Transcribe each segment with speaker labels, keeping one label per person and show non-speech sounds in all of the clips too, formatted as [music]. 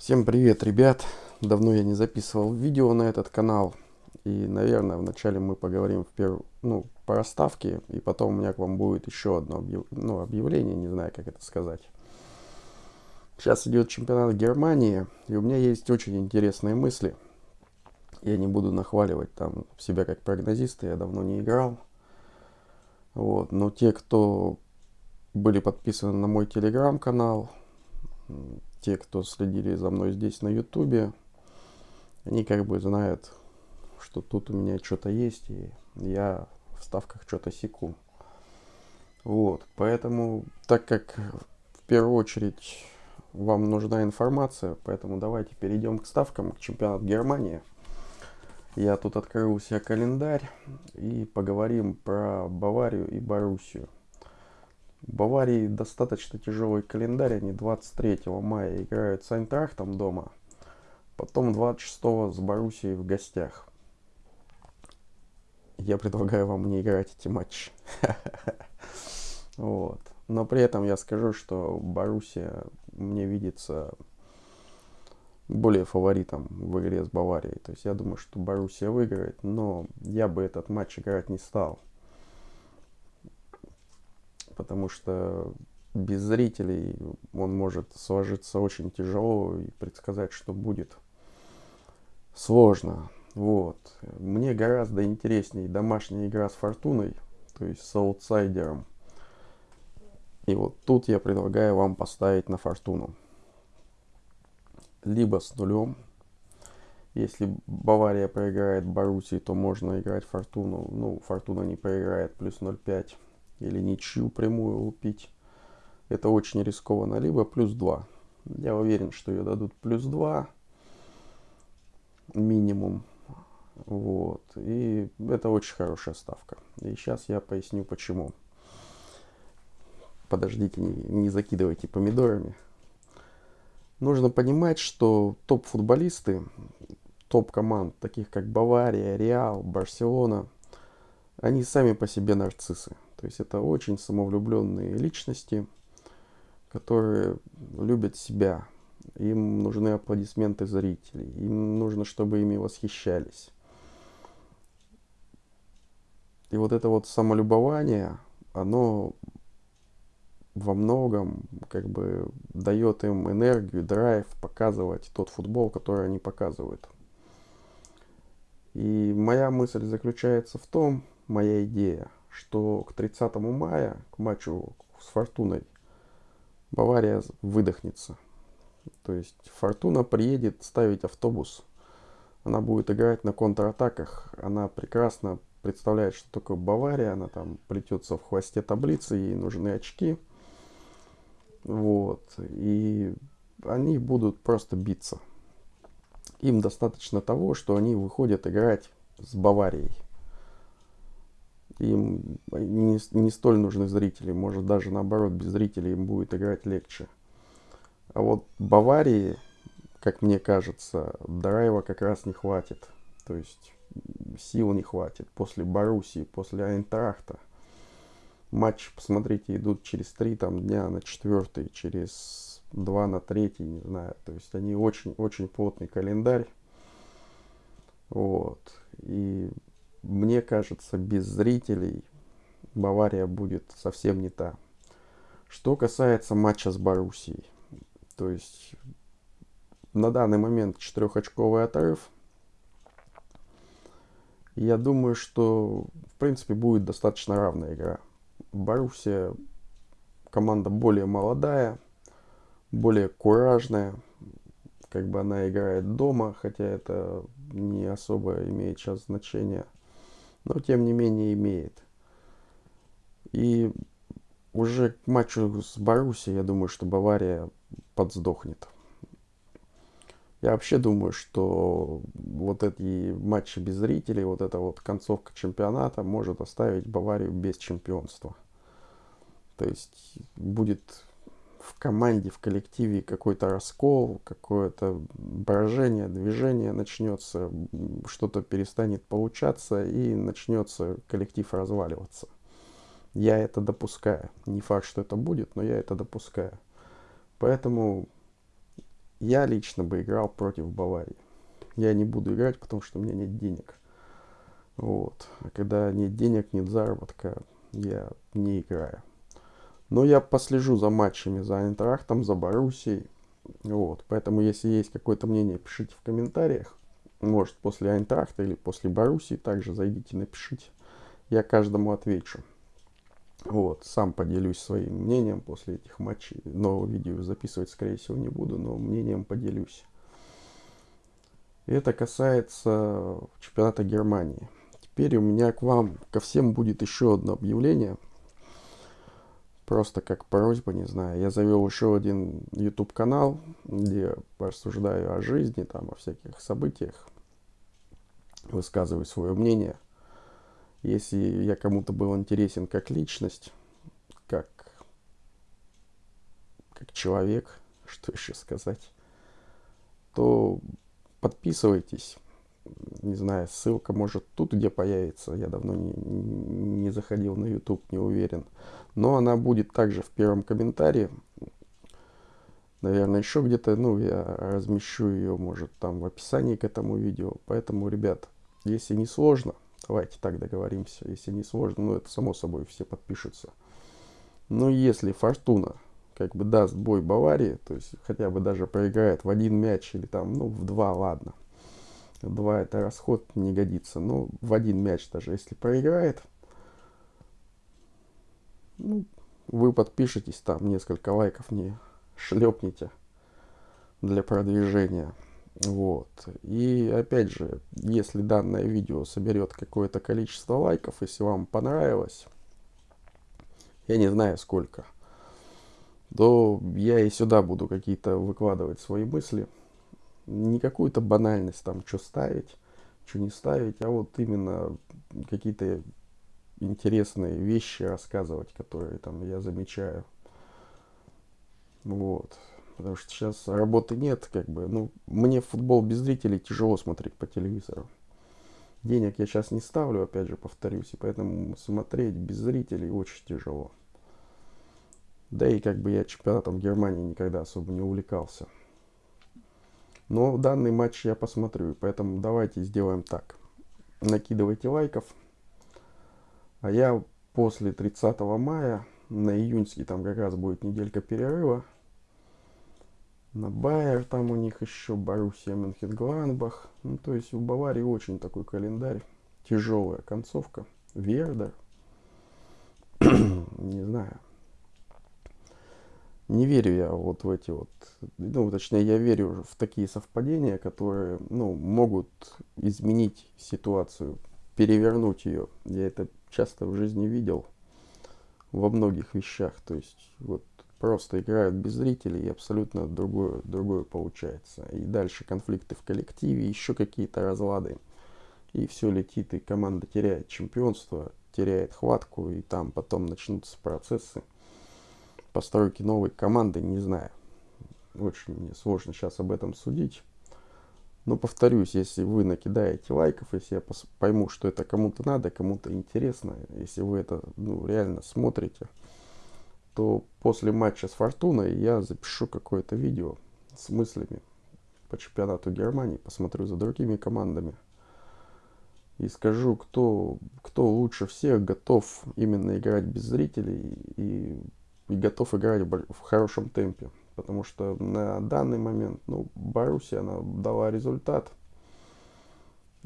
Speaker 1: Всем привет, ребят! Давно я не записывал видео на этот канал. И, наверное, вначале мы поговорим в перв... ну, по расставке. И потом у меня к вам будет еще одно объяв... ну, объявление, не знаю, как это сказать. Сейчас идет чемпионат Германии. И у меня есть очень интересные мысли. Я не буду нахваливать там себя как прогнозиста, я давно не играл. Вот. Но те, кто были подписаны на мой телеграм-канал, те, кто следили за мной здесь на ютубе, они как бы знают, что тут у меня что-то есть, и я в ставках что-то секу. Вот, поэтому, так как в первую очередь вам нужна информация, поэтому давайте перейдем к ставкам, к чемпионату Германии. Я тут открыл у себя календарь и поговорим про Баварию и Боруссию. Баварии достаточно тяжелый календарь. Они 23 мая играют с Айнтрахтом дома. Потом 26 с Боруссией в гостях. Я предлагаю вам не играть эти матчи. [laughs] Вот. Но при этом я скажу, что Боруссия мне видится более фаворитом в игре с Баварией. То есть я думаю, что Боруссия выиграет, но я бы этот матч играть не стал потому что без зрителей он может сложиться очень тяжело и предсказать, что будет сложно. Вот. Мне гораздо интереснее домашняя игра с Фортуной, то есть с аутсайдером. И вот тут я предлагаю вам поставить на Фортуну. Либо с нулем. Если Бавария проиграет Боруссии, то можно играть Фортуну. Ну, Фортуна не проиграет, плюс 0,5 или ничью прямую лупить. Это очень рискованно. Либо плюс 2. Я уверен, что ее дадут плюс 2 минимум. Вот. И это очень хорошая ставка. И сейчас я поясню почему. Подождите, не, не закидывайте помидорами. Нужно понимать, что топ-футболисты, топ-команд, таких как Бавария, Реал, Барселона, они сами по себе нарциссы. То есть это очень самовлюбленные личности, которые любят себя. Им нужны аплодисменты зрителей. Им нужно, чтобы ими восхищались. И вот это вот самолюбование, оно во многом как бы дает им энергию, драйв показывать тот футбол, который они показывают. И моя мысль заключается в том, моя идея – что к 30 мая, к матчу с Фортуной, Бавария выдохнется. То есть Фортуна приедет ставить автобус. Она будет играть на контратаках. Она прекрасно представляет, что такое Бавария. Она там плетется в хвосте таблицы, ей нужны очки. Вот. И они будут просто биться. Им достаточно того, что они выходят играть с Баварией им не, не столь нужны зрители. Может даже наоборот, без зрителей им будет играть легче. А вот Баварии, как мне кажется, драйва как раз не хватит. То есть сил не хватит. После Боруссии, после Айнтрахта. Матч, посмотрите, идут через три там, дня на четвертый, через два на третий, не знаю. То есть они очень-очень плотный календарь. Вот. И мне кажется, без зрителей Бавария будет совсем не та. Что касается матча с Боруссией, то есть на данный момент четырехочковый отрыв. Я думаю, что в принципе будет достаточно равная игра. Боруссия команда более молодая, более куражная. Как бы она играет дома, хотя это не особо имеет сейчас значения но тем не менее имеет. И уже к матчу с Боруссией, я думаю, что Бавария подсдохнет. Я вообще думаю, что вот эти матчи без зрителей, вот эта вот концовка чемпионата может оставить Баварию без чемпионства. То есть будет в команде, в коллективе какой-то раскол, какое-то брожение, движение начнется, что-то перестанет получаться и начнется коллектив разваливаться. Я это допускаю. Не факт, что это будет, но я это допускаю. Поэтому я лично бы играл против Баварии. Я не буду играть, потому что у меня нет денег. Вот. А когда нет денег, нет заработка, я не играю. Но я послежу за матчами, за Айнтрахтом, за Боруссией. Вот. Поэтому, если есть какое-то мнение, пишите в комментариях. Может, после Айнтрахта или после Боруссии также зайдите, напишите. Я каждому отвечу. Вот, сам поделюсь своим мнением после этих матчей. Нового видео записывать, скорее всего, не буду, но мнением поделюсь. Это касается чемпионата Германии. Теперь у меня к вам, ко всем будет еще одно объявление. Просто как просьба, не знаю. Я завел еще один YouTube канал, где рассуждаю о жизни, там, о всяких событиях. Высказываю свое мнение – если я кому-то был интересен как личность, как, как человек, [laughs] что еще сказать, то подписывайтесь. Не знаю, ссылка может тут где появится. Я давно не, не заходил на YouTube, не уверен. Но она будет также в первом комментарии. Наверное, еще где-то, ну, я размещу ее, может, там в описании к этому видео. Поэтому, ребят, если не сложно, Давайте так договоримся. Если не сложно, ну это само собой все подпишутся. Но если Фортуна как бы даст бой Баварии, то есть хотя бы даже проиграет в один мяч или там, ну в два, ладно. Два это расход не годится. Но в один мяч даже если проиграет, ну, вы подпишитесь там, несколько лайков не шлепните для продвижения. Вот. И опять же, если данное видео соберет какое-то количество лайков, если вам понравилось, я не знаю сколько, то я и сюда буду какие-то выкладывать свои мысли. Не какую-то банальность там, что ставить, что не ставить, а вот именно какие-то интересные вещи рассказывать, которые там я замечаю. Вот потому что сейчас работы нет, как бы, ну, мне футбол без зрителей тяжело смотреть по телевизору. Денег я сейчас не ставлю, опять же, повторюсь, и поэтому смотреть без зрителей очень тяжело. Да и как бы я чемпионатом Германии никогда особо не увлекался. Но данный матч я посмотрю, поэтому давайте сделаем так. Накидывайте лайков. А я после 30 мая, на июньский там как раз будет неделька перерыва, на Байер там у них еще, Боруссия Мюнхен-Гладбах. Ну, то есть у Баварии очень такой календарь. Тяжелая концовка. Вердер. [clears throat] Не знаю. Не верю я вот в эти вот, ну, точнее, я верю в такие совпадения, которые, ну, могут изменить ситуацию, перевернуть ее. Я это часто в жизни видел во многих вещах. То есть, вот просто играют без зрителей, и абсолютно другое, другое получается. И дальше конфликты в коллективе, еще какие-то разлады. И все летит, и команда теряет чемпионство, теряет хватку, и там потом начнутся процессы постройки новой команды, не знаю. Очень мне сложно сейчас об этом судить. Но повторюсь, если вы накидаете лайков, если я пойму, что это кому-то надо, кому-то интересно, если вы это ну, реально смотрите, то после матча с Фортуной я запишу какое-то видео с мыслями по чемпионату Германии, посмотрю за другими командами и скажу, кто, кто лучше всех готов именно играть без зрителей и, и готов играть в хорошем темпе. Потому что на данный момент, ну, Боруссия, она дала результат.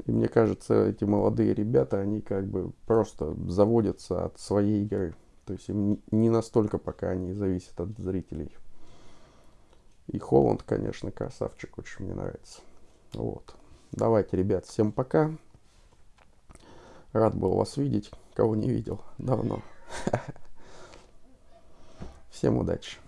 Speaker 1: И мне кажется, эти молодые ребята, они как бы просто заводятся от своей игры. То есть им не настолько пока они зависят от зрителей. И Холланд, конечно, красавчик, очень мне нравится. Вот. Давайте, ребят, всем пока. Рад был вас видеть, кого не видел давно. [laughs] Всем удачи.